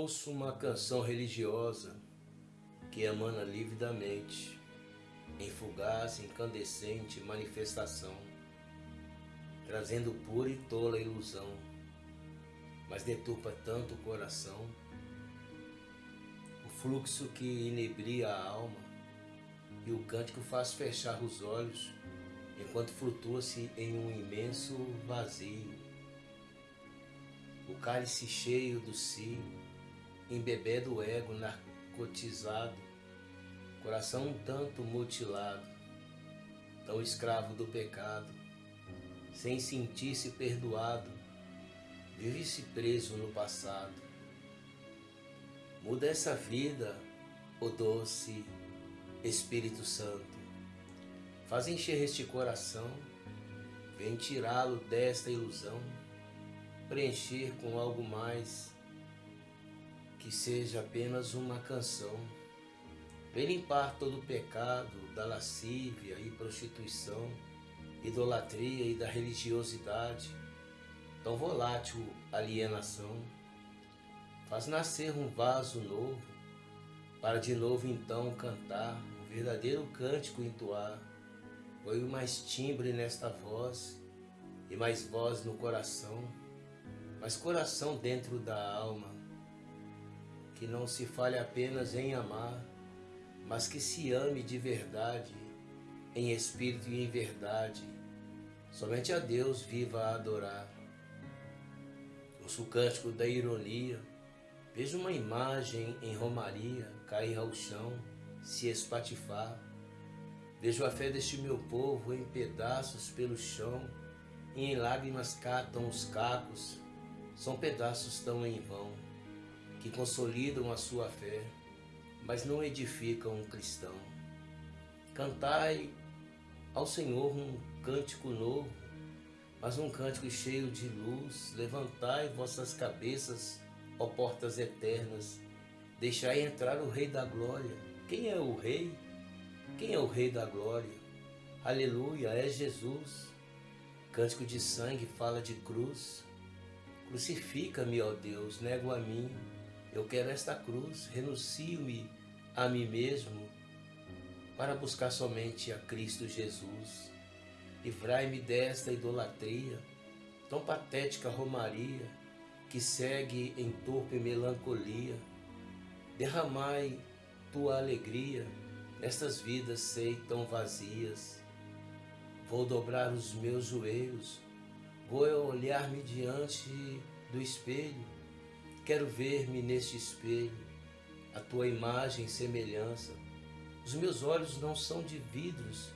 ouço uma canção religiosa que emana lividamente, em fugaz, incandescente manifestação, trazendo pura e tola ilusão, mas deturpa tanto o coração, o fluxo que inebria a alma e o cântico faz fechar os olhos enquanto flutua-se em um imenso vazio. O cálice cheio do si, embebé do ego narcotizado, coração um tanto mutilado, tão escravo do pecado, sem sentir-se perdoado, vive-se preso no passado. Muda essa vida, o doce Espírito Santo. Faz encher este coração, vem tirá-lo desta ilusão, preencher com algo mais que seja apenas uma canção. Vem limpar todo o pecado da lascívia e prostituição, idolatria e da religiosidade, tão volátil alienação. Faz nascer um vaso novo, para de novo então cantar, um verdadeiro cântico entoar Põe mais timbre nesta voz e mais voz no coração, mais coração dentro da alma, que não se fale apenas em amar, mas que se ame de verdade, em espírito e em verdade. Somente a Deus viva a adorar. Ouço o cântico da ironia, vejo uma imagem em romaria cair ao chão, se espatifar Vejo a fé deste meu povo em pedaços pelo chão, e em lágrimas catam os cacos, são pedaços tão em vão, que consolidam a sua fé, mas não edificam um cristão. Cantai ao Senhor um cântico novo, mas um cântico cheio de luz. Levantai vossas cabeças, ó portas eternas, deixai entrar o Rei da Glória. Quem é o Rei? Quem é o Rei da Glória? Aleluia, é Jesus. Cântico de sangue fala de cruz. Crucifica-me, ó Deus, nego a mim. Eu quero esta cruz, renuncio-me a mim mesmo para buscar somente a Cristo Jesus. Livrai-me desta idolatria, tão patética romaria, que segue em torpe melancolia. Derramai tua alegria Nestas vidas sei tão vazias, vou dobrar os meus joelhos, vou olhar-me diante do espelho, quero ver-me neste espelho, a tua imagem e semelhança. Os meus olhos não são de vidros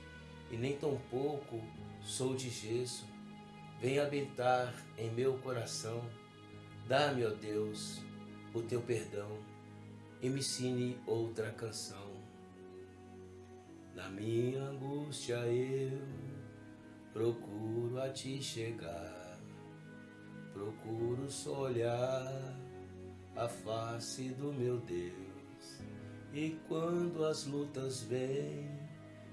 e nem tampouco sou de gesso. Vem habitar em meu coração, dá-me, ó Deus, o teu perdão e me ensine outra canção. Na minha angústia eu procuro a ti chegar, procuro só olhar a face do meu Deus. E quando as lutas vêm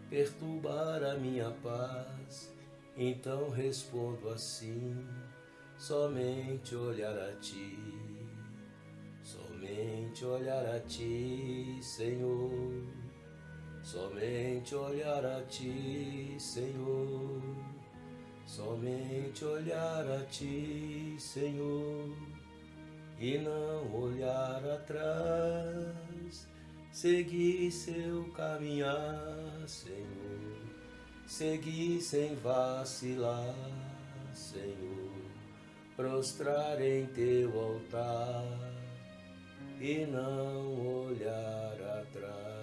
perturbar a minha paz, então respondo assim: somente olhar a ti, somente olhar a ti, Senhor Somente olhar a ti, Senhor. Somente olhar a ti, Senhor, e não olhar atrás. Seguir seu caminhar, Senhor. Seguir sem vacilar, Senhor. Prostrar em teu altar e não olhar atrás.